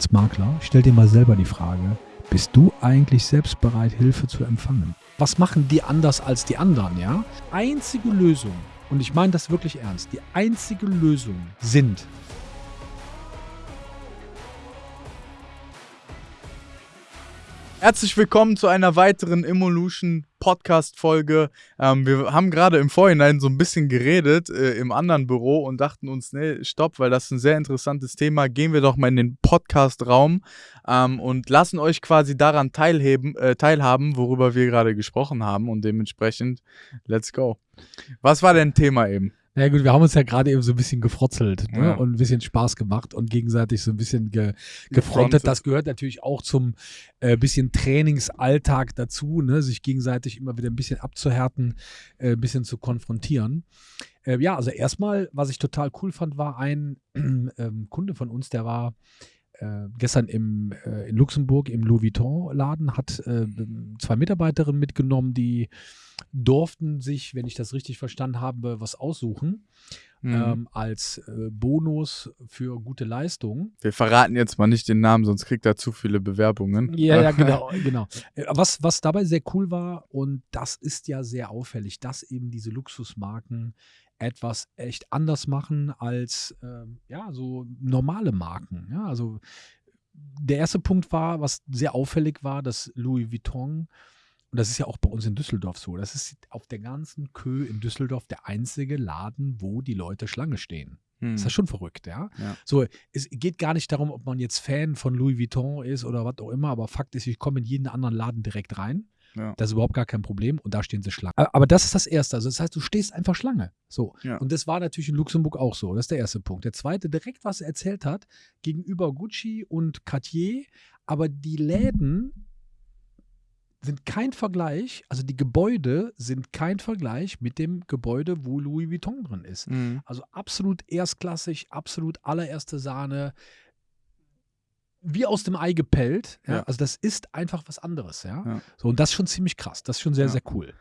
als Makler, stell dir mal selber die Frage, bist du eigentlich selbst bereit, Hilfe zu empfangen? Was machen die anders als die anderen, ja? Einzige Lösung, und ich meine das wirklich ernst, die einzige Lösung sind Herzlich willkommen zu einer weiteren Evolution Podcast-Folge. Ähm, wir haben gerade im Vorhinein so ein bisschen geredet äh, im anderen Büro und dachten uns, nee, stopp, weil das ist ein sehr interessantes Thema. Gehen wir doch mal in den Podcast-Raum ähm, und lassen euch quasi daran teilheben, äh, teilhaben, worüber wir gerade gesprochen haben und dementsprechend, let's go. Was war denn Thema eben? Na ja, gut, wir haben uns ja gerade eben so ein bisschen gefrotzelt ne? Ja. und ein bisschen Spaß gemacht und gegenseitig so ein bisschen ge gefrontet. Das gehört natürlich auch zum äh, bisschen Trainingsalltag dazu, ne? sich gegenseitig immer wieder ein bisschen abzuhärten, äh, ein bisschen zu konfrontieren. Äh, ja, also erstmal, was ich total cool fand, war ein ähm, Kunde von uns, der war äh, gestern im, äh, in Luxemburg im Louis Vuitton-Laden, hat äh, zwei Mitarbeiterinnen mitgenommen, die durften sich, wenn ich das richtig verstanden habe, was aussuchen Mhm. ähm, als äh, Bonus für gute Leistung. wir verraten jetzt mal nicht den Namen, sonst kriegt er zu viele Bewerbungen. Ja, ja, genau, genau. Äh, Was, was dabei sehr cool war, und das ist ja sehr auffällig, dass eben diese Luxusmarken etwas echt anders machen als ähm, ja, so normale Marken. Ja, also der erste Punkt war, was sehr auffällig war, dass Louis Vuitton, und das ist ja auch bei uns in Düsseldorf so, das ist auf der ganzen Kö in Düsseldorf der einzige Laden, wo die Leute Schlange stehen. Hm. Ist das schon verrückt, ja? Ja. So, es geht gar nicht darum, ob man jetzt Fan von Louis Vuitton ist oder was auch immer, aber Fakt ist, ich komme in jeden anderen Laden direkt rein. Ja. Das ist überhaupt gar kein Problem und da stehen sie Schlange. Aber das ist das Erste. Also das heißt, du stehst einfach Schlange. So. Ja. Und das war natürlich in Luxemburg auch so. Das ist der erste Punkt. Der zweite, direkt, was er erzählt hat, gegenüber Gucci und Cartier, aber die Läden sind kein Vergleich, also die Gebäude sind kein Vergleich mit dem Gebäude, wo Louis Vuitton drin ist. Mhm. Also absolut erstklassig, absolut allererste Sahne. Wie aus dem Ei gepellt. Ja? Ja. Also das ist einfach was anderes, ja? Ja. So, und das ist schon ziemlich krass. Das ist schon sehr, sehr cool.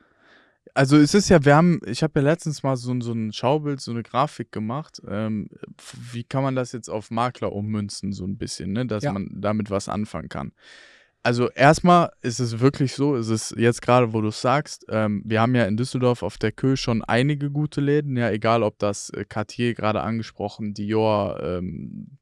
Also es ist ja, wir haben, ich habe ja letztens mal so, ein- so ein Schaubild, so eine Grafik gemacht. Ähm, wie kann man das jetzt auf Makler ummünzen, so ein bisschen, ne? dass man damit was anfangen kann. Also erstmal ist es wirklich so, ist es jetzt gerade, wo du es sagst, ähm, wir haben ja in Düsseldorf auf der Kö schon einige gute Läden, ja, egal ob das äh, Cartier gerade angesprochen, Dior, ähm,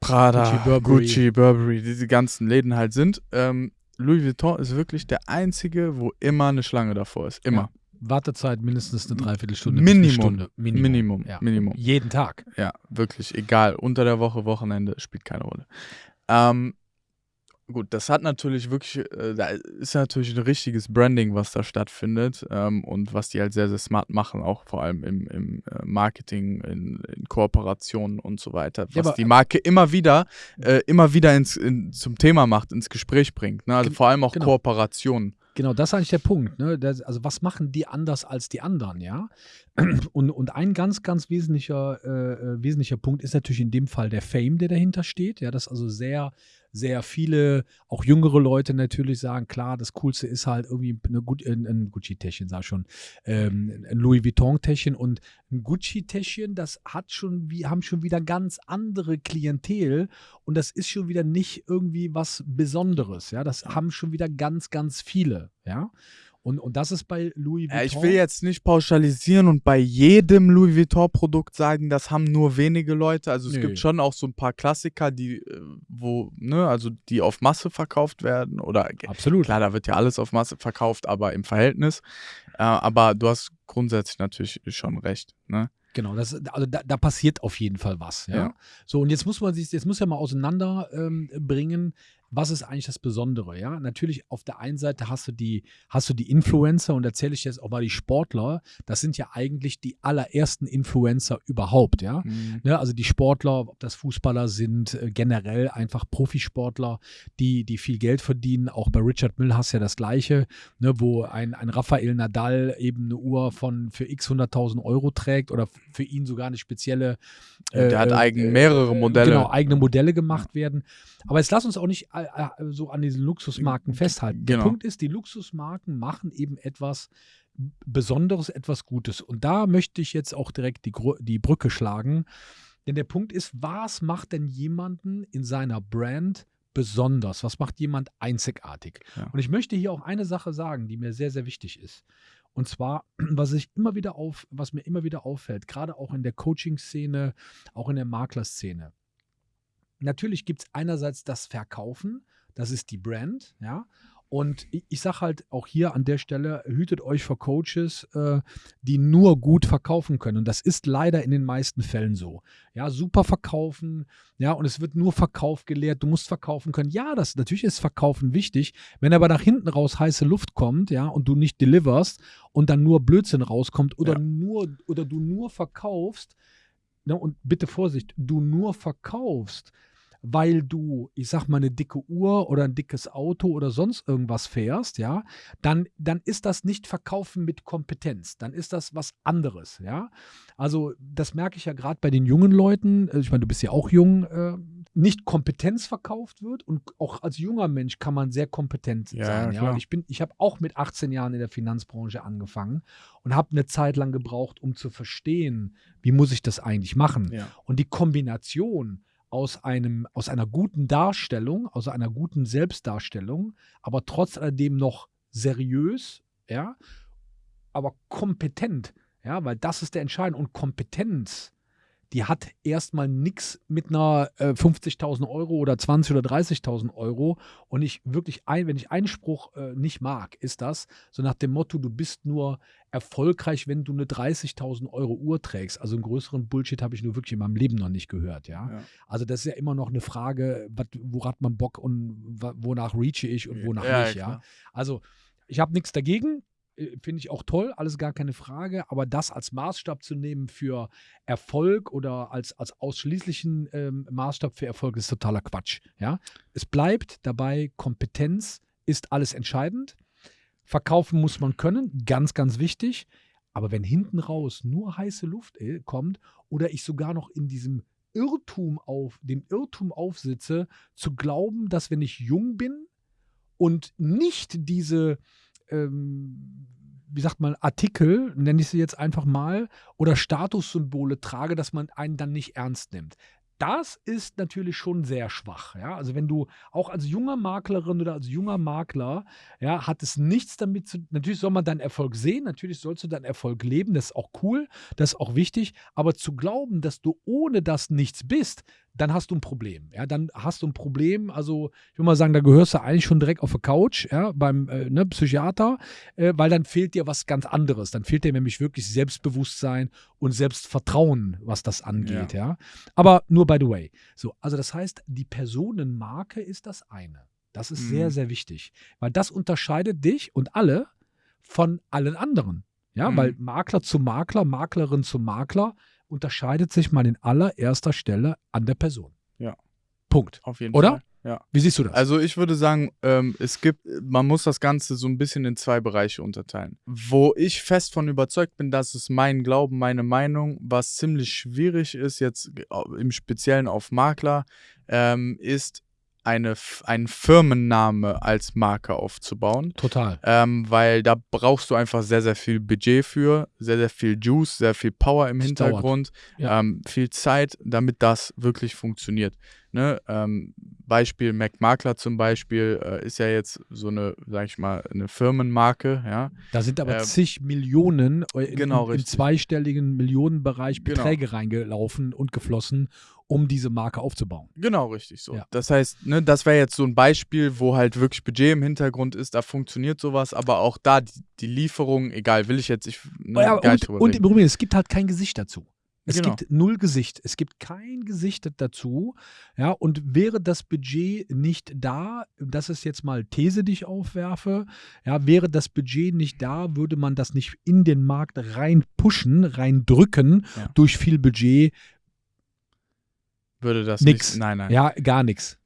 Prada, Gucci, Gucci, Burberry. Burberry, diese ganzen Läden halt sind. Ähm, Louis Vuitton ist wirklich der einzige, wo immer eine Schlange davor ist. Immer. Wartezeit mindestens eine Dreiviertelstunde. bis eine Minimum. Stunde. Minimum. Minimum. Ja. Minimum. Jeden Tag. Ja, wirklich. Egal. Unter der Woche, Wochenende, spielt keine Rolle. Ähm, gut, das hat natürlich wirklich, äh, da ist natürlich ein richtiges Branding, was da stattfindet ähm, und was die halt sehr, sehr smart machen, auch vor allem im, im äh, Marketing, in, in Kooperationen und so weiter, was Ja, aber- die Marke immer wieder, äh, immer wieder ins, in, zum Thema macht, ins Gespräch bringt. Ne? Also Gen- vor allem auch genau. Kooperationen. Genau, das ist eigentlich der Punkt. Ne? Das, also was machen die anders als die anderen, ja? Und, und ein ganz, ganz wesentlicher, äh, äh, wesentlicher Punkt ist natürlich in dem Fall der Fame, der dahinter steht. Ja, dass also sehr, sehr viele, auch jüngere Leute natürlich sagen, klar, das Coolste ist halt irgendwie eine, Gu- ein, ein Gucci-Täschchen, sag ich schon, ähm, ein Louis Vuitton-Täschchen. Und ein Gucci-Täschchen, das hat schon, wie, haben schon wieder ganz andere Klientel. Und das ist schon wieder nicht irgendwie was Besonderes, ja, das haben schon wieder ganz, ganz viele, ja. Und, und das ist bei Louis Vuitton. Ja, ich will jetzt nicht pauschalisieren und bei jedem Louis Vuitton-Produkt sagen, das haben nur wenige Leute. Also es Nö. gibt schon auch so ein paar Klassiker, die, äh, wo, ne, also die auf Masse verkauft werden. Oder Absolut. klar, da wird ja alles auf Masse verkauft, aber im Verhältnis. Äh, aber du hast grundsätzlich natürlich schon recht. Ne? Genau, das, also da, da passiert auf jeden Fall was. Ja? Ja. So, und jetzt muss man sich, jetzt muss ja mal auseinander ähm, was ist eigentlich das Besondere, ja? Natürlich, auf der einen Seite hast du die, hast du die Influencer und erzähle ich jetzt auch mal die Sportler, das sind ja eigentlich die allerersten Influencer überhaupt, ja. Ne, also die Sportler, ob das Fußballer sind, äh, generell einfach Profisportler, die, die viel Geld verdienen. Auch bei Richard Mill hast du ja das Gleiche, ne, wo ein, ein Rafael Nadal eben eine Uhr von für x 100.000 Euro trägt oder für ihn sogar eine spezielle. Ja, der hat äh, eigen- mehrere Modelle. Genau, eigene Modelle gemacht werden. Aber jetzt lass uns auch nicht äh, äh, so an diesen Luxusmarken festhalten. Der Genau. Punkt ist, die Luxusmarken machen eben etwas Besonderes, etwas Gutes. Und da möchte ich jetzt auch direkt die, die Brücke schlagen. Denn der Punkt ist, was macht denn jemanden in seiner Brand besonders? Was macht jemand einzigartig? Ja. Und ich möchte hier auch eine Sache sagen, die mir sehr, sehr wichtig ist. Und zwar, was ich immer wieder auf, was mir immer wieder auffällt, gerade auch in der Coaching-Szene, auch in der Maklerszene. Natürlich gibt es einerseits das Verkaufen, das ist die Brand, ja. Und ich, ich sage halt auch hier an der Stelle, hütet euch vor Coaches, äh, die nur gut verkaufen können. Und das ist leider in den meisten Fällen so. Ja, super verkaufen, ja, und es wird nur Verkauf gelehrt, du musst verkaufen können. Ja, das natürlich ist Verkaufen wichtig. Wenn aber nach hinten raus heiße Luft kommt, ja, und du nicht deliverst und dann nur Blödsinn rauskommt oder Ja. nur oder du nur verkaufst, ne, und bitte Vorsicht, du nur verkaufst, weil du, ich sag mal, eine dicke Uhr oder ein dickes Auto oder sonst irgendwas fährst, ja, dann, dann ist das nicht Verkaufen mit Kompetenz. Dann ist das was anderes, ja. Also, das merke ich ja gerade bei den jungen Leuten. Ich meine, du bist ja auch jung, äh, nicht Kompetenz verkauft wird und auch als junger Mensch kann man sehr kompetent Ja, sein. Ja, ich bin, ich habe auch mit 18 Jahren in der Finanzbranche angefangen und habe eine Zeit lang gebraucht, um zu verstehen, wie muss ich das eigentlich machen. Ja. Und die Kombination aus einem, aus einer guten Darstellung, aus einer guten Selbstdarstellung, aber trotz alledem noch seriös, ja, aber kompetent, ja, weil das ist der Entscheidende. Und Kompetenz, die hat erstmal nichts mit einer äh, 50.000 Euro oder 20.000 oder 30.000 Euro. Und ich wirklich, ein, wenn ich Einspruch äh, nicht mag, ist das so nach dem Motto, du bist nur erfolgreich, wenn du eine 30.000 Euro Uhr trägst. Also einen größeren Bullshit habe ich nur wirklich in meinem Leben noch nicht gehört, ja. Ja. Also das ist ja immer noch eine Frage, wat, woran hat man Bock und wonach reache ich und wonach Ja, nicht, ja. Also ich habe nichts dagegen, finde ich auch toll, alles gar keine Frage, aber das als Maßstab zu nehmen für Erfolg oder als, als ausschließlichen ähm, Maßstab für Erfolg ist totaler Quatsch, ja. Es bleibt dabei, Kompetenz ist alles entscheidend. Verkaufen muss man können, ganz, ganz wichtig. Aber wenn hinten raus nur heiße Luft äh, kommt oder ich sogar noch in diesem Irrtum auf, dem Irrtum aufsitze, zu glauben, dass wenn ich jung bin und nicht diese, ähm, wie sagt man, Artikel, nenne ich sie jetzt einfach mal, oder Statussymbole trage, dass man einen dann nicht ernst nimmt. Das ist natürlich schon sehr schwach. Ja? Also wenn du auch als junger Maklerin oder als junger Makler, ja, hat es nichts damit zu Natürlich soll man deinen Erfolg sehen, natürlich sollst du deinen Erfolg leben, das ist auch cool, das ist auch wichtig, aber zu glauben, dass du ohne das nichts bist, dann hast du ein Problem. Ja, dann hast du ein Problem. Also, ich will mal sagen, da gehörst du eigentlich schon direkt auf der Couch, ja, beim äh, ne, Psychiater, äh, weil dann fehlt dir was ganz anderes. Dann fehlt dir nämlich wirklich Selbstbewusstsein und Selbstvertrauen, was das angeht, ja. Aber nur by the way. So, also das heißt, die Personenmarke ist das eine. Das ist Mhm. sehr, sehr wichtig, weil das unterscheidet dich und alle von allen anderen. Ja, Mhm. weil Makler zu Makler, Maklerin zu Makler unterscheidet sich mal in allererster Stelle an der Person. Ja. Punkt. Auf jeden Oder? Fall. Ja. Wie siehst du das? Also ich würde sagen, ähm, es gibt, man muss das Ganze so ein bisschen in zwei Bereiche unterteilen. Wo ich fest von überzeugt bin, dass es mein Glauben, meine Meinung, was ziemlich schwierig ist, jetzt au- im Speziellen auf Makler, ähm, ist eine, einen Firmenname als Marke aufzubauen. Total. Ähm, weil da brauchst du einfach sehr, sehr viel Budget für, sehr, sehr viel Juice, sehr viel Power im Es Hintergrund, Ja. ähm, viel Zeit, damit das wirklich funktioniert. Ne? Ähm, Beispiel Mac Makler zum Beispiel äh, ist ja jetzt so eine, sag ich mal, eine Firmenmarke, ja. Da sind aber Ähm, zig Millionen äh, in, genau, im richtig. zweistelligen Millionenbereich Genau. Beträge reingelaufen und geflossen, um diese Marke aufzubauen. Genau, richtig so. Ja. Das heißt, ne, das wäre jetzt so ein Beispiel, wo halt wirklich Budget im Hintergrund ist, da funktioniert sowas, aber auch da die, die Lieferung, egal, will ich jetzt ich, ne, ja, gar nicht und, drüber und im Übrigen, es gibt halt kein Gesicht dazu. Es Genau. gibt null Gesicht. Es gibt kein Gesicht dazu. Ja, und wäre das Budget nicht da, das ist jetzt mal These, die ich aufwerfe, ja, wäre das Budget nicht da, würde man das nicht in den Markt rein pushen, rein drücken Ja. durch viel Budget. Würde das Nix. nicht. Nein, nein. Ja, gar nichts.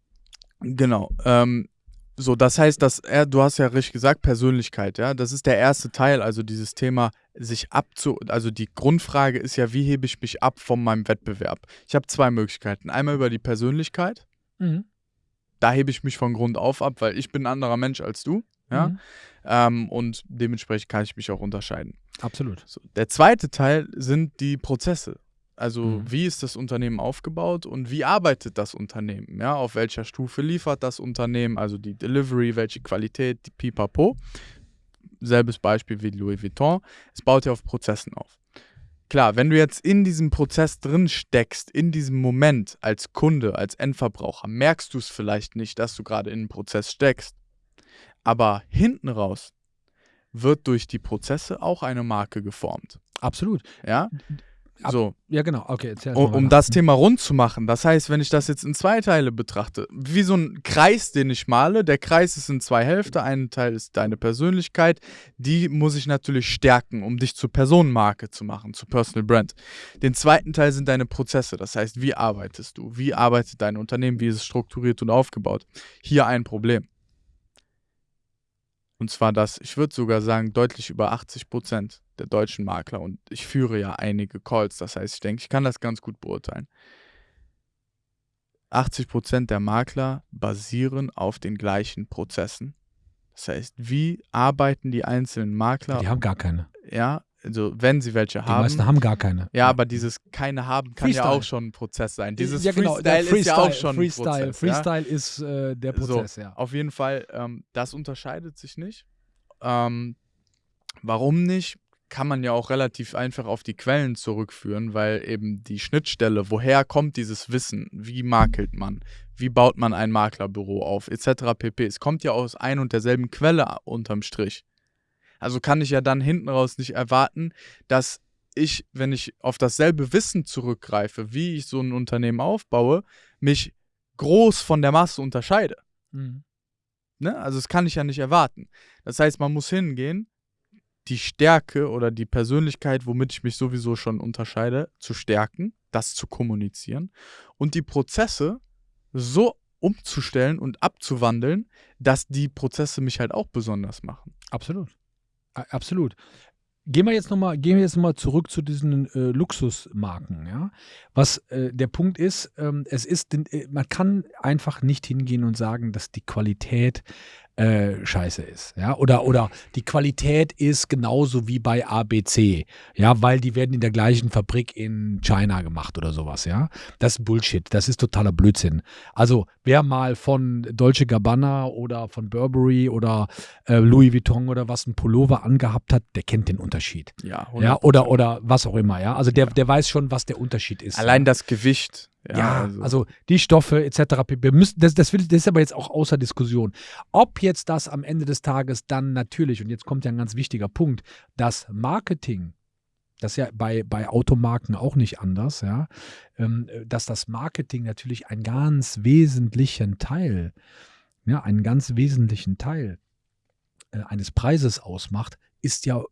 Genau. Ähm, so, das heißt, dass er, du hast ja richtig gesagt, Persönlichkeit, ja. Das ist der erste Teil, also dieses Thema, sich abzu. Also die Grundfrage ist ja, wie hebe ich mich ab von meinem Wettbewerb? Ich habe zwei Möglichkeiten. Einmal über die Persönlichkeit. Mhm. Da hebe ich mich von Grund auf ab, weil ich bin ein anderer Mensch als du. Ja. Mhm. Ähm, und dementsprechend kann ich mich auch unterscheiden. Absolut. So, der zweite Teil sind die Prozesse. Also Mhm. wie ist das Unternehmen aufgebaut und wie arbeitet das Unternehmen? Ja, auf welcher Stufe liefert das Unternehmen? Also die Delivery, welche Qualität, die Pipapo. Selbes Beispiel wie Louis Vuitton. Es baut ja auf Prozessen auf. Klar, wenn du jetzt in diesem Prozess drin steckst, in diesem Moment als Kunde, als Endverbraucher, merkst du es vielleicht nicht, dass du gerade in einem Prozess steckst. Aber hinten raus wird durch die Prozesse auch eine Marke geformt. Absolut. Ja? Ab- So, Ja, genau. Okay, erzähl um, um das Thema rund zu machen. Das heißt, wenn ich das jetzt in zwei Teile betrachte, wie so ein Kreis, den ich male, der Kreis ist in zwei Hälfte. Ein Teil ist deine Persönlichkeit, die muss ich natürlich stärken, um dich zur Personenmarke zu machen, zu Personal Brand. Den zweiten Teil sind deine Prozesse, das heißt, wie arbeitest du, wie arbeitet dein Unternehmen, wie ist es strukturiert und aufgebaut. Hier ein Problem. Und zwar das, ich würde sogar sagen, deutlich über 80 Prozent der deutschen Makler. Und ich führe ja einige Calls. Das heißt, ich denke, ich kann das ganz gut beurteilen. 80 Prozent der Makler basieren auf den gleichen Prozessen. Das heißt, wie arbeiten die einzelnen Makler? Die haben gar keine. ja, also wenn sie welche Die haben. meisten haben gar keine. ja, aber dieses keine haben kann ja Freestyle. auch schon ein Prozess sein. Dieses ja, genau, der Freestyle, ist ja auch schon Freestyle, ein Prozess. Ja? Freestyle ist äh, der So. Prozess, ja. Auf jeden Fall, ähm, das unterscheidet sich nicht. Ähm, warum nicht? Kann man ja auch relativ einfach auf die Quellen zurückführen, weil eben die Schnittstelle, woher kommt dieses Wissen, wie makelt man, wie baut man ein Maklerbüro auf, etc. pp. Es kommt ja aus ein und derselben Quelle unterm Strich. Also kann ich ja dann hinten raus nicht erwarten, dass ich, wenn ich auf dasselbe Wissen zurückgreife, wie ich so ein Unternehmen aufbaue, mich groß von der Masse unterscheide. Mhm. Ne? Also das kann ich ja nicht erwarten. Das heißt, man muss hingehen, die Stärke oder die Persönlichkeit, womit ich mich sowieso schon unterscheide, zu stärken, das zu kommunizieren und die Prozesse so umzustellen und abzuwandeln, dass die Prozesse mich halt auch besonders machen. Absolut. Absolut. Gehen wir jetzt nochmal, noch zurück zu diesen äh, Luxusmarken, ja. Was äh, der Punkt ist, ähm, es ist, äh, man kann einfach nicht hingehen und sagen, dass die Qualität äh, scheiße ist, ja. Oder, oder die Qualität ist genauso wie bei ABC, ja, weil die werden in der gleichen Fabrik in China gemacht oder sowas, ja. Das ist Bullshit, das ist totaler Blödsinn. Also, wer mal von Dolce Gabbana oder von Burberry oder äh, Louis Vuitton oder was ein Pullover angehabt hat, der kennt den Unterschied. Ja, Ja, oder, oder was auch immer, ja. Also der, der weiß schon, was der Unterschied ist. Allein ja. das Gewicht. Ja, Ja, also, die Stoffe etc. Wir müssen, das, das, will, das ist aber jetzt auch außer Diskussion. Ob jetzt das am Ende des Tages dann natürlich, und jetzt kommt ja ein ganz wichtiger Punkt, das Marketing, das ist ja bei, bei Automarken auch nicht anders, ja, ähm, dass das Marketing natürlich einen ganz wesentlichen Teil, ja, einen ganz wesentlichen Teil äh, eines Preises ausmacht, ist ja,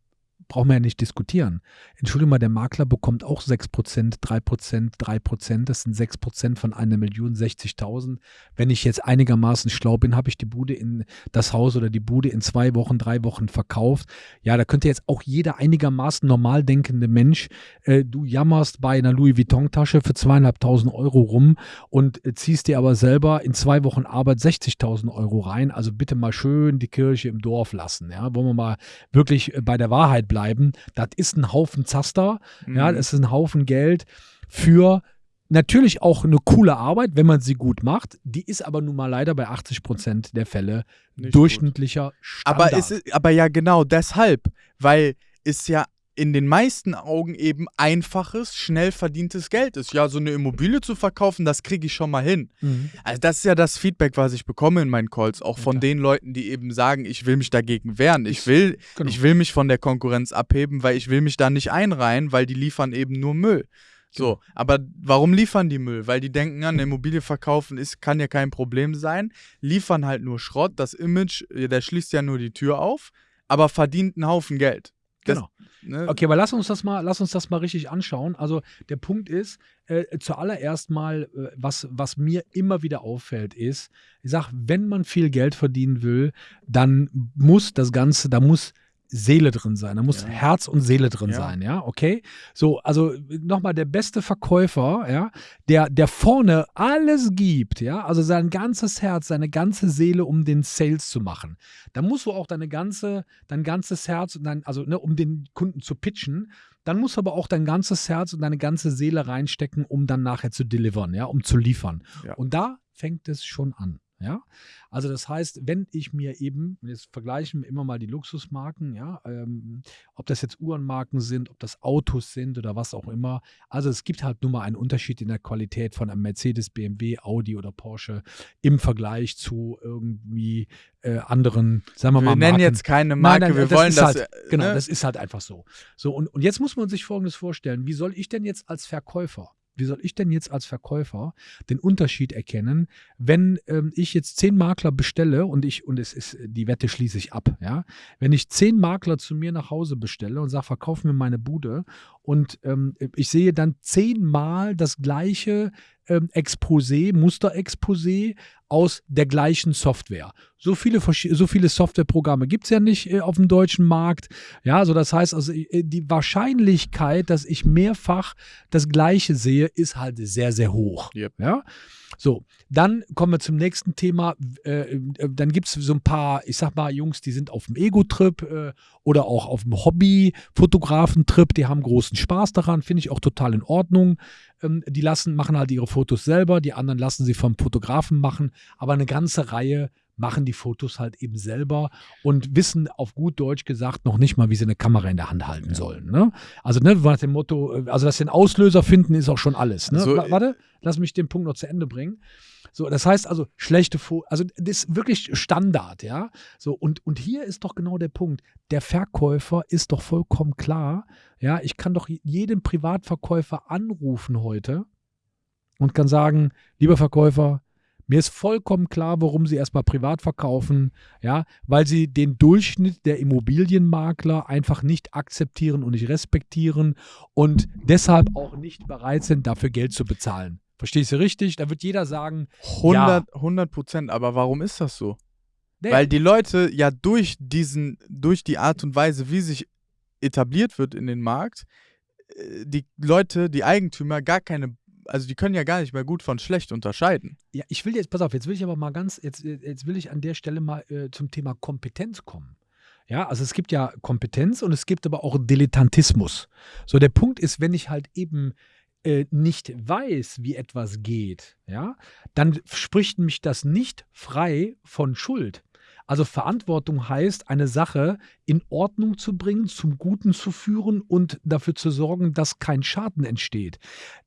brauchen wir ja nicht diskutieren. Entschuldigung mal, der Makler bekommt auch 6%, 3%, 3%, das sind 6% von einer Million 60.000. Wenn ich jetzt einigermaßen schlau bin, habe ich die Bude in das Haus oder die Bude in zwei Wochen, drei Wochen verkauft. Ja, da könnte jetzt auch jeder einigermaßen normal denkende Mensch, äh, du jammerst bei einer Louis Vuitton-Tasche für zweieinhalbtausend Euro rum und äh, ziehst dir aber selber in zwei Wochen Arbeit 60.000 Euro rein. Also bitte mal schön die Kirche im Dorf lassen. Ja, wollen wir mal wirklich äh, bei der Wahrheit bleiben. Das ist ein Haufen Zaster. Ja, Mhm. das ist ein Haufen Geld für natürlich auch eine coole Arbeit, wenn man sie gut macht. Die ist aber nun mal leider bei 80 Prozent der Fälle Nicht durchschnittlicher Standard. Aber, ist, aber ja, genau deshalb, weil es ja in den meisten Augen eben einfaches, schnell verdientes Geld ist. Ja, so eine Immobilie zu verkaufen, das kriege ich schon mal hin. Mhm. Also das ist ja das Feedback, was ich bekomme in meinen Calls, auch von Ja. den Leuten, die eben sagen, ich will mich dagegen wehren. Ich will, Genau. ich will mich von der Konkurrenz abheben, weil ich will mich da nicht einreihen, weil die liefern eben nur Müll. So, aber warum liefern die Müll? Weil die denken, eine Immobilie verkaufen ist, kann ja kein Problem sein, liefern halt nur Schrott, das Image, der schließt ja nur die Tür auf, aber verdient einen Haufen Geld. Das- Genau. Ne? Okay, aber lass uns das mal, lass uns das mal richtig anschauen. Also der Punkt ist, äh, zuallererst mal, äh, was, was mir immer wieder auffällt, ist, ich sag, wenn man viel Geld verdienen will, dann muss das Ganze, da muss Seele drin sein, da muss Ja. Herz und Seele drin Ja. sein, ja, okay? So, also nochmal der beste Verkäufer, ja, der, der vorne alles gibt, ja, also sein ganzes Herz, seine ganze Seele, um den Sales zu machen. Da musst du auch deine ganze, dein ganzes Herz und dein, also ne, um den Kunden zu pitchen, dann musst du aber auch dein ganzes Herz und deine ganze Seele reinstecken, um dann nachher zu delivern, ja, um zu liefern. Ja. Und da fängt es schon an. Ja, also das heißt, wenn ich mir eben, jetzt vergleichen wir immer mal die Luxusmarken, ja, ähm, ob das jetzt Uhrenmarken sind, ob das Autos sind oder was auch immer. Also es gibt halt nur mal einen Unterschied in der Qualität von einem Mercedes, BMW, Audi oder Porsche im Vergleich zu irgendwie äh, anderen, sagen wir Wir mal, nennen Marken. jetzt keine Nein, Marke, nein, wir das wollen das. halt, äh, Genau, ne? das ist halt einfach so. So, und, und jetzt muss man sich Folgendes vorstellen. Wie soll ich denn jetzt als Verkäufer, wie soll ich denn jetzt als Verkäufer den Unterschied erkennen, wenn ähm, ich jetzt zehn Makler bestelle und ich, und es ist, die Wette schließe ich ab, ja. Wenn ich zehn Makler zu mir nach Hause bestelle und sage, verkauf mir meine Bude und ähm, ich sehe dann zehnmal das gleiche ähm, Exposé, Musterexposé aus der gleichen Software. So viele, so viele Softwareprogramme gibt es ja nicht äh, auf dem deutschen Markt. Ja, also das heißt, also äh, die Wahrscheinlichkeit, dass ich mehrfach das Gleiche sehe, ist halt sehr, sehr hoch. Yep. Ja. So, dann kommen wir zum nächsten Thema. Äh, äh, dann gibt es so ein paar, ich sag mal, Jungs, die sind auf dem Ego-Trip äh, oder auch auf dem Hobby-Fotografen-Trip, die haben großen Spaß daran, finde ich auch total in Ordnung. Ähm, die lassen, machen halt ihre Fotos selber, die anderen lassen sie vom Fotografen machen, aber eine ganze Reihe machen die Fotos halt eben selber und wissen auf gut Deutsch gesagt noch nicht mal, wie sie eine Kamera in der Hand halten Ja. sollen. Ne? Also ne, nach dem Motto, äh, also dass sie den Auslöser finden, ist auch schon alles. Ne? So, Wa- Warte, lass mich den Punkt noch zu Ende bringen. So, das heißt also, schlechte Fotos, also das ist wirklich Standard, ja. So, und, und hier ist doch genau der Punkt. Der Verkäufer ist doch vollkommen klar, ja, ich kann doch jeden Privatverkäufer anrufen heute und kann sagen, lieber Verkäufer, mir ist vollkommen klar, warum Sie erstmal privat verkaufen, ja, weil Sie den Durchschnitt der Immobilienmakler einfach nicht akzeptieren und nicht respektieren und deshalb auch nicht bereit sind, dafür Geld zu bezahlen. Verstehst du richtig? Da wird jeder sagen, 100, 100 Prozent. Aber warum ist das so? nee, Weil die Leute ja durch diesen, durch die Art und Weise, wie sich etabliert wird in den Markt, äh, die Leute, die Eigentümer gar keine, also die können ja gar nicht mehr gut von schlecht unterscheiden. Ja, ich will jetzt, pass auf, jetzt will ich aber mal ganz, jetzt, jetzt will ich an der Stelle mal äh, zum Thema Kompetenz kommen. Ja, also es gibt ja Kompetenz und es gibt aber auch Dilettantismus. So, der Punkt ist, wenn ich halt eben äh, nicht weiß, wie etwas geht, ja, dann spricht mich das nicht frei von Schuld. Also Verantwortung heißt, eine Sache in Ordnung zu bringen, zum Guten zu führen und dafür zu sorgen, dass kein Schaden entsteht.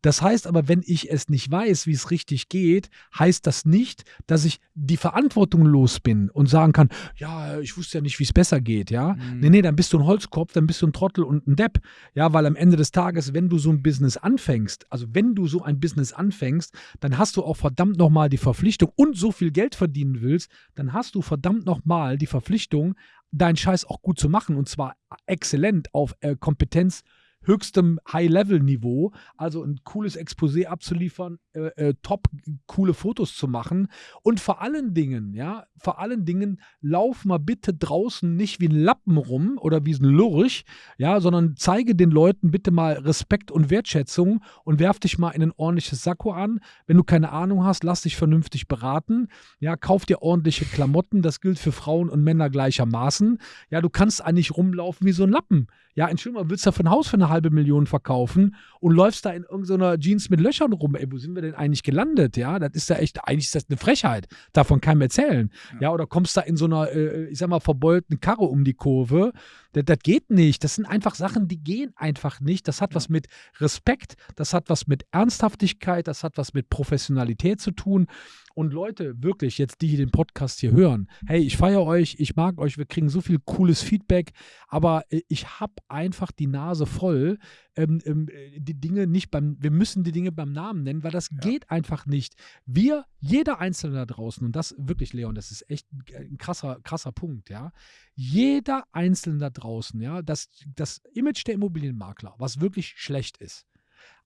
Das heißt aber, wenn ich es nicht weiß, wie es richtig geht, heißt das nicht, dass ich die Verantwortung los bin und sagen kann, ja, ich wusste ja nicht, wie es besser geht, ja. Mhm. Nee, nee, dann bist du ein Holzkopf, dann bist du ein Trottel und ein Depp. Ja, weil am Ende des Tages, wenn du so ein Business anfängst, also wenn du so ein Business anfängst, dann hast du auch verdammt nochmal die Verpflichtung und so viel Geld verdienen willst, dann hast du verdammt nochmal die Verpflichtung, deinen Scheiß auch gut zu machen und zwar exzellent auf äh, Kompetenz höchstem High-Level-Niveau, also ein cooles Exposé abzuliefern, äh, äh, top coole Fotos zu machen und vor allen Dingen, ja, vor allen Dingen lauf mal bitte draußen nicht wie ein Lappen rum oder wie ein Lurch, ja, sondern zeige den Leuten bitte mal Respekt und Wertschätzung und werf dich mal in ein ordentliches Sakko an. Wenn du keine Ahnung hast, lass dich vernünftig beraten, ja, kauf dir ordentliche Klamotten, das gilt für Frauen und Männer gleichermaßen. Ja, du kannst eigentlich rumlaufen wie so ein Lappen. Ja, Entschuldigung, willst du für ein Haus für eine halbe Million verkaufen und läufst da in irgendeiner Jeans mit Löchern rum? Ey, wo sind wir denn eigentlich gelandet? Ja, das ist ja echt, eigentlich ist das eine Frechheit. Davon kann mir erzählen. Ja, oder kommst da in so einer, äh, ich sag mal, verbeulten Karre um die Kurve. Das, das geht nicht. Das sind einfach Sachen, die gehen einfach nicht. Das hat was mit Respekt, das hat was mit Ernsthaftigkeit, das hat was mit Professionalität zu tun. Und Leute, wirklich, jetzt die, die den Podcast hier hören, hey, ich feiere euch, ich mag euch, wir kriegen so viel cooles Feedback, aber äh, ich habe einfach die Nase voll, ähm, ähm, äh, die Dinge nicht beim, wir müssen die Dinge beim Namen nennen, weil das geht einfach nicht. Wir, jeder Einzelne da draußen, und das wirklich, Leon, das ist echt ein krasser, krasser Punkt, ja. Jeder Einzelne da draußen, ja, das, das Image der Immobilienmakler, was wirklich schlecht ist.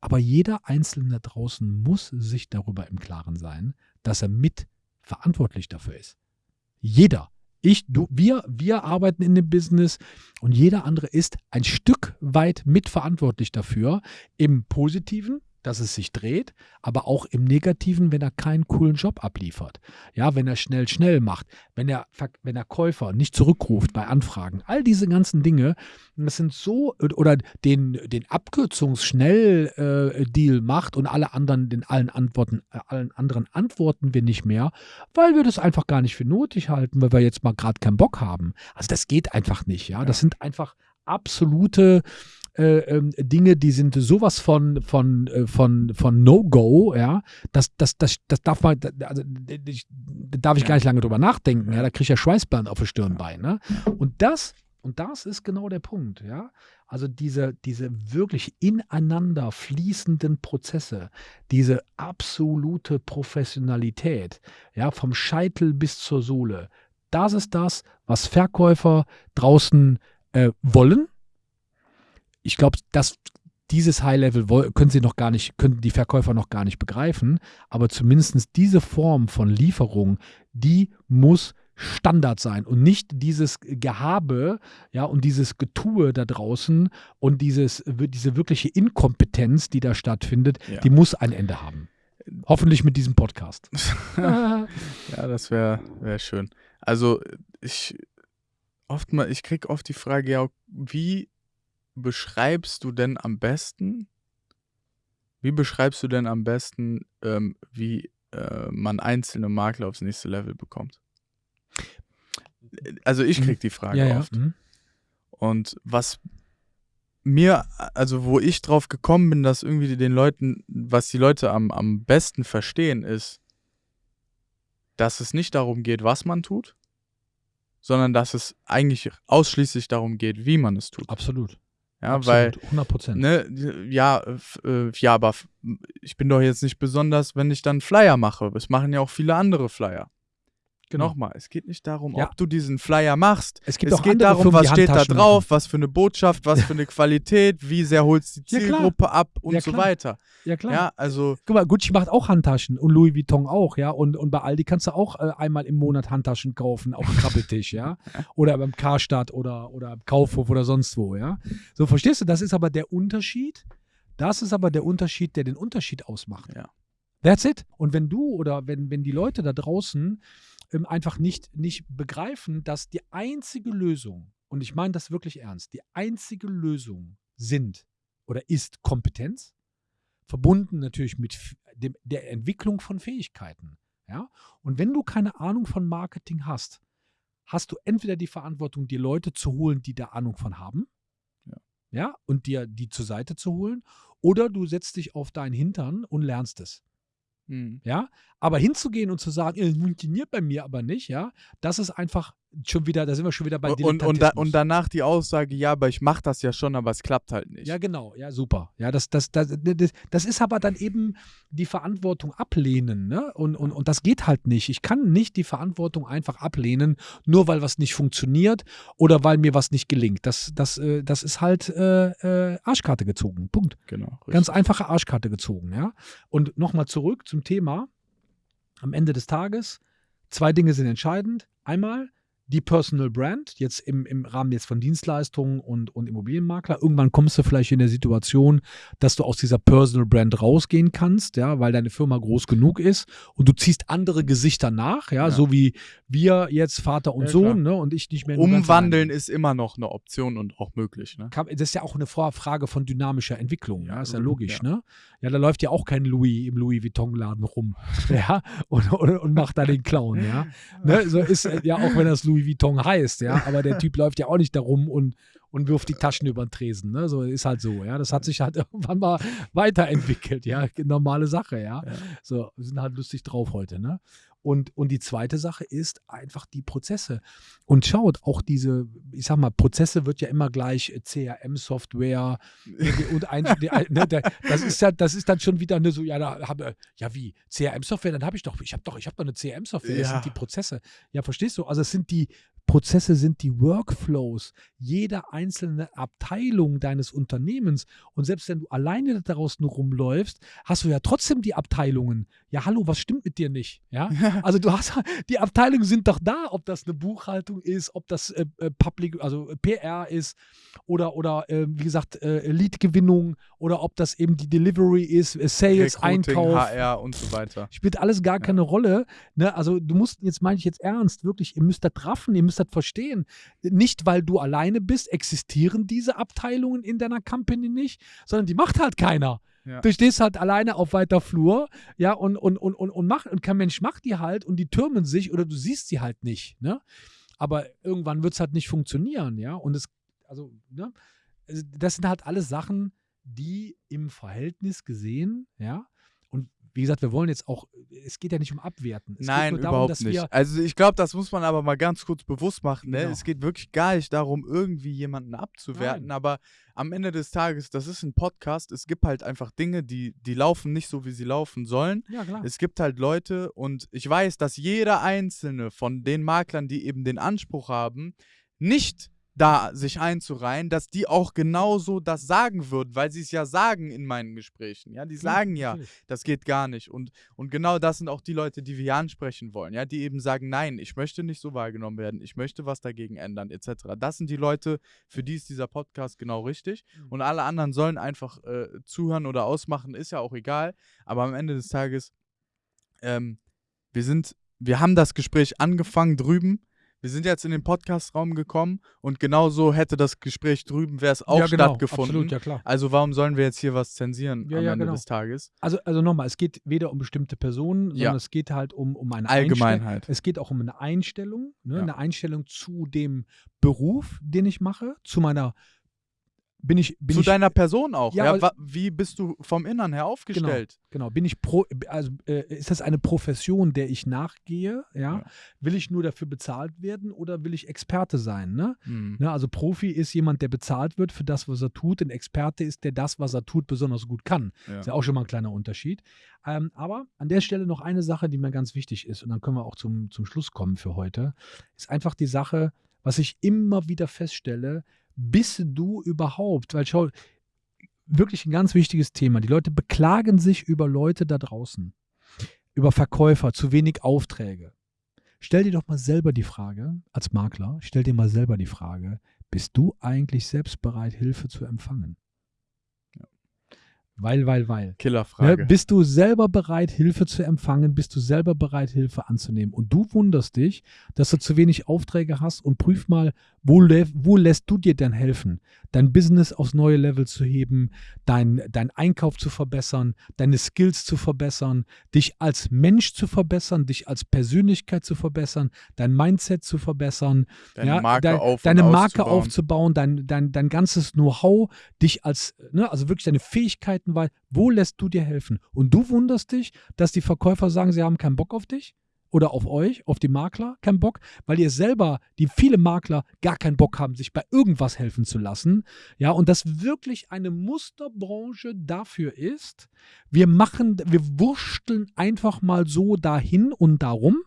Aber jeder Einzelne da draußen muss sich darüber im Klaren sein, dass er mit verantwortlich dafür ist. Jeder. Ich, du, wir, wir arbeiten in dem Business und jeder andere ist ein Stück weit mitverantwortlich dafür, im Positiven dass es sich dreht, aber auch im Negativen, wenn er keinen coolen Job abliefert. Ja, wenn er schnell, schnell macht, wenn er, wenn der Käufer nicht zurückruft bei Anfragen. All diese ganzen Dinge, das sind so, oder den, den Abkürzungsschnell-Deal äh, macht und alle anderen, den allen Antworten, äh, allen anderen antworten wir nicht mehr, weil wir das einfach gar nicht für nötig halten, weil wir jetzt mal gerade keinen Bock haben. Also das geht einfach nicht, ja. Das sind einfach absolute äh, ähm, Dinge, die sind sowas von, von, äh, von, von No-Go, ja, das, das, das, das darf man, also, ich, da darf ich gar nicht lange drüber nachdenken, ja, da kriege ich ja Schweißband auf der Stirn bei, ne? Und das, und das ist genau der Punkt, ja. Also diese, diese wirklich ineinander fließenden Prozesse, diese absolute Professionalität, ja, vom Scheitel bis zur Sohle, das ist das, was Verkäufer draußen äh, wollen, ich glaube, dass dieses High-Level können sie noch gar nicht, können die Verkäufer noch gar nicht begreifen, aber zumindest diese Form von Lieferung, die muss Standard sein und nicht dieses Gehabe, ja, und dieses Getue da draußen und dieses, diese wirkliche Inkompetenz, die da stattfindet, ja. die muss ein Ende haben. Hoffentlich mit diesem Podcast. ja, das wäre wär schön. Also ich oft mal, ich kriege oft die Frage, ja, wie beschreibst du denn am besten, wie beschreibst du denn am besten, ähm, wie äh, man einzelne Makler aufs nächste Level bekommt? Also ich mhm. krieg die Frage ja, oft. Ja. Mhm. Und was mir, also wo ich drauf gekommen bin, dass irgendwie den Leuten, was die Leute am, am besten verstehen, ist, dass es nicht darum geht, was man tut, sondern dass es eigentlich ausschließlich darum geht, wie man es tut. Absolut. Ja, Absolut, weil 100 Prozent. Ne, ja, äh, ja, aber ich bin doch jetzt nicht besonders, wenn ich dann Flyer mache. Es machen ja auch viele andere Flyer. Genau. Nochmal, es geht nicht darum, ja. ob du diesen Flyer machst. Es, gibt es geht darum, Firmen, was steht da drauf, machen. was für eine Botschaft, was für eine Qualität, wie sehr holst du die Zielgruppe ja, ab und ja, so weiter. Ja, klar. Ja, also. Guck mal, Gucci macht auch Handtaschen und Louis Vuitton auch, ja. Und, und bei Aldi kannst du auch äh, einmal im Monat Handtaschen kaufen, auf dem Krabbeltisch, ja. Oder beim Karstadt oder, oder Kaufhof oder sonst wo, ja. So, verstehst du? Das ist aber der Unterschied. Das ist aber der Unterschied, der den Unterschied ausmacht. Ja. That's it. Und wenn du oder wenn, wenn die Leute da draußen ähm, einfach nicht, nicht begreifen, dass die einzige Lösung, und ich meine das wirklich ernst, die einzige Lösung sind oder ist Kompetenz, verbunden natürlich mit dem, der Entwicklung von Fähigkeiten. Ja? Und wenn du keine Ahnung von Marketing hast, hast du entweder die Verantwortung, dir Leute zu holen, die da Ahnung von haben, ja, ja und dir die zur Seite zu holen, oder du setzt dich auf deinen Hintern und lernst es. Mhm. Ja, aber hinzugehen und zu sagen, es funktioniert bei mir aber nicht, ja, das ist einfach schon wieder, da sind wir schon wieder bei und, und, da, und danach die Aussage, ja, aber ich mache das ja schon, aber es klappt halt nicht. Ja, genau, ja, super. Ja, das, das, das, das, das ist aber dann eben die Verantwortung ablehnen, ne? Und, und, und das geht halt nicht. Ich kann nicht die Verantwortung einfach ablehnen, nur weil was nicht funktioniert oder weil mir was nicht gelingt. Das, das, äh, das ist halt äh, äh, Arschkarte gezogen. Punkt. Genau. Richtig. Ganz einfache Arschkarte gezogen, ja. Und nochmal zurück zum Thema. Am Ende des Tages, zwei Dinge sind entscheidend. Einmal, die Personal Brand, jetzt im, im Rahmen jetzt von Dienstleistungen und, und Immobilienmakler. Irgendwann kommst du vielleicht in der Situation, dass du aus dieser Personal Brand rausgehen kannst, ja, weil deine Firma groß genug ist und du ziehst andere Gesichter nach, ja, ja. so wie wir jetzt Vater und ja, Sohn, ne, und ich nicht mehr. Umwandeln ist immer noch eine Option und auch möglich, ne? Das ist ja auch eine Frage von dynamischer Entwicklung, ja, ist ja logisch, ne? Ja, da läuft ja auch kein Louis im Louis Vuitton-Laden rum, ja, und, und, und macht da den Clown, ja. ne? So ist ja auch wenn das Louis Louis Vuitton heißt, ja, aber der Typ läuft ja auch nicht darum und, und wirft die Taschen über den Tresen, ne? So ist halt so, ja. Das hat sich halt irgendwann mal weiterentwickelt, ja. Normale Sache, ja. ja. So, wir sind halt lustig drauf heute, ne? Und, und die zweite Sache ist einfach die Prozesse. Und schaut, auch diese, ich sag mal, Prozesse wird ja immer gleich CRM-Software und ein, ne, das ist ja, das ist dann schon wieder eine so, ja, da habe, ja wie, CRM-Software, dann habe ich doch, ich habe doch, ich habe doch eine CRM-Software, das ja. sind die Prozesse. Ja, verstehst du? Also es sind die Prozesse sind die Workflows jeder einzelne Abteilung deines Unternehmens. Und selbst wenn du alleine daraus nur rumläufst, hast du ja trotzdem die Abteilungen. Ja, hallo, was stimmt mit dir nicht? Ja, also du hast, die Abteilungen sind doch da, ob das eine Buchhaltung ist, ob das äh, äh Public, also äh, PR ist oder, oder äh, wie gesagt, äh, Lead-Gewinnung oder ob das eben die Delivery ist, äh, Sales, Recruiting, Einkauf. HR und so weiter. Spielt alles gar keine Rolle. Ne? Also du musst, jetzt meine ich jetzt ernst, wirklich, ihr müsst das raffen, ihr müsst das verstehen. Nicht, weil du alleine bist, existieren diese Abteilungen in deiner Company nicht, sondern die macht halt keiner. Ja. Du stehst halt alleine auf weiter Flur, ja, und, und, und, und, und, macht, und kein Mensch macht die halt und die türmen sich oder du siehst sie halt nicht, ne? Aber irgendwann wird es halt nicht funktionieren, ja. Und es, also, ne? Also, Das sind halt alles Sachen, die im Verhältnis gesehen, ja. Wie gesagt, wir wollen jetzt auch, es geht ja nicht um Abwerten. Es Nein, darum, überhaupt nicht. also ich glaube, das muss man aber mal ganz kurz bewusst machen. Ne? Genau. Es geht wirklich gar nicht darum, irgendwie jemanden abzuwerten, Nein. aber am Ende des Tages, das ist ein Podcast, es gibt halt einfach Dinge, die, die laufen nicht so, wie sie laufen sollen. Ja, klar. Es gibt halt Leute und ich weiß, dass jeder einzelne von den Maklern, die eben den Anspruch haben, nicht da sich einzureihen, dass die auch genauso das sagen würden, weil sie es ja sagen in meinen Gesprächen. Ja, die sagen ja, das geht gar nicht. Und, und genau das sind auch die Leute, die wir hier ansprechen wollen, ja, die eben sagen, nein, ich möchte nicht so wahrgenommen werden, ich möchte was dagegen ändern, etc. Das sind die Leute, für die ist dieser Podcast genau richtig. Mhm. Und alle anderen sollen einfach äh, zuhören oder ausmachen, ist ja auch egal. Aber am Ende des Tages, ähm, wir sind, wir haben das Gespräch angefangen drüben. Wir sind jetzt in den Podcastraum gekommen und genauso hätte das Gespräch drüben, wäre es auch ja, genau, stattgefunden. Absolut, ja klar. Also warum sollen wir jetzt hier was zensieren Ja, am ja, Ende genau. des Tages? Also, also nochmal, es geht weder um bestimmte Personen, sondern es geht halt um, um eine. Allgemeinheit. Es geht auch um eine Einstellung, ne? Eine Einstellung zu dem Beruf, den ich mache, zu meiner, bin ich, bin Zu ich, deiner Person auch. Ja, Ja, weil- wie bist du vom Innern her aufgestellt? genau, bin ich pro, also äh, ist das eine Profession, der ich nachgehe, ja? Ja. Will ich nur dafür bezahlt werden oder will ich Experte sein, ne? Hm. Ne, also Profi ist jemand, der bezahlt wird für das, was er tut. Ein Experte ist, der das, was er tut, besonders gut kann. Ist ja auch schon mal ein kleiner Unterschied. Ähm, aber an der Stelle noch eine Sache, die mir ganz wichtig ist, und dann können wir auch zum, zum Schluss kommen für heute, ist einfach die Sache, was ich immer wieder feststelle, bist du überhaupt, weil schau, wirklich ein ganz wichtiges Thema. Die Leute beklagen sich über Leute da draußen, über Verkäufer, zu wenig Aufträge. Stell dir doch mal selber die Frage, als Makler, stell dir mal selber die Frage, bist du eigentlich selbst bereit, Hilfe zu empfangen? Weil, weil, weil. Ne, Killerfrage. bist du selber bereit, Hilfe zu empfangen? Bist du selber bereit, Hilfe anzunehmen? Und du wunderst dich, dass du zu wenig Aufträge hast und prüf mal, wo, wo lässt du dir denn helfen, dein Business aufs neue Level zu heben, dein, dein Einkauf zu verbessern, deine Skills zu verbessern, dich als Mensch zu verbessern, dich als Persönlichkeit zu verbessern, dein Mindset zu verbessern, Deine Marke dein- auf deine Marke aufzubauen, dein, dein, dein ganzes Know-how, dich als, ne, also wirklich deine Fähigkeiten, weil wo lässt du dir helfen? Und du wunderst dich, dass die Verkäufer sagen, sie haben keinen Bock auf dich oder auf euch, auf die Makler, keinen Bock, weil ihr selber, die viele Makler gar keinen Bock haben, sich bei irgendwas helfen zu lassen. Ja, und das wirklich eine Musterbranche dafür ist, wir machen, wir wursteln einfach mal so dahin und darum.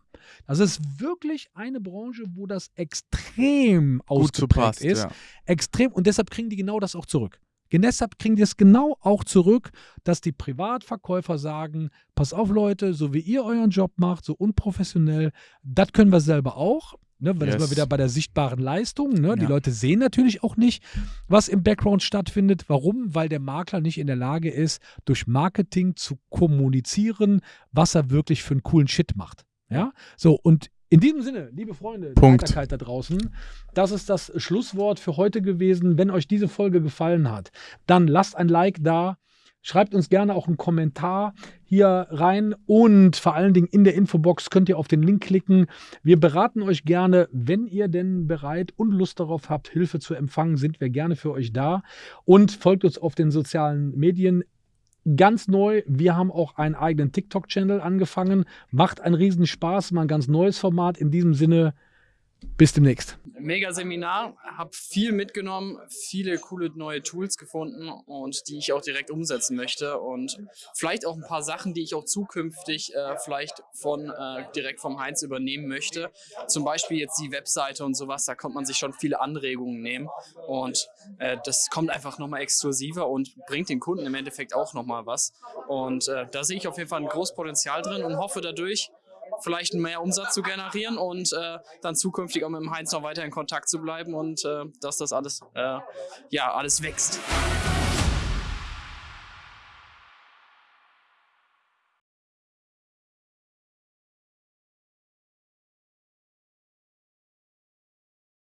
Das ist wirklich eine Branche, wo das extrem ausgeprägt passt. ist. Ja. Extrem. Und deshalb kriegen die genau das auch zurück. Deshalb kriegen die es genau auch zurück, dass die Privatverkäufer sagen, pass auf Leute, so wie ihr euren Job macht, so unprofessionell, das können wir selber auch. Ne, weil das Yes. sind wir wieder bei der sichtbaren Leistung. Ne? Die Ja. Leute sehen natürlich auch nicht, was im Background stattfindet. Warum? Weil der Makler nicht in der Lage ist, durch Marketing zu kommunizieren, was er wirklich für einen coolen Shit macht. Ja, so und in diesem Sinne, liebe Freunde, der Punkt. Heiterkeit da draußen, das ist das Schlusswort für heute gewesen. Wenn euch diese Folge gefallen hat, dann lasst ein Like da. Schreibt uns gerne auch einen Kommentar hier rein und vor allen Dingen in der Infobox könnt ihr auf den Link klicken. Wir beraten euch gerne, wenn ihr denn bereit und Lust darauf habt, Hilfe zu empfangen, sind wir gerne für euch da und folgt uns auf den sozialen Medien. Ganz neu, wir haben auch einen eigenen TikTok-Channel angefangen. Macht einen riesen Spaß, mal ein ganz neues Format. In diesem Sinne, Bis demnächst. Mega Seminar, habe viel mitgenommen, viele coole neue Tools gefunden und die ich auch direkt umsetzen möchte und vielleicht auch ein paar Sachen, die ich auch zukünftig äh, vielleicht von äh, direkt vom Heinz übernehmen möchte. Zum Beispiel jetzt die Webseite und sowas, da kommt man sich schon viele Anregungen nehmen und äh, das kommt einfach nochmal exklusiver und bringt den Kunden im Endeffekt auch nochmal was. Und äh, da sehe ich auf jeden Fall ein großes Potenzial drin und hoffe dadurch, vielleicht mehr Umsatz zu generieren und äh, dann zukünftig auch mit dem Heinz noch weiter in Kontakt zu bleiben und äh, dass das alles, äh, ja, alles wächst.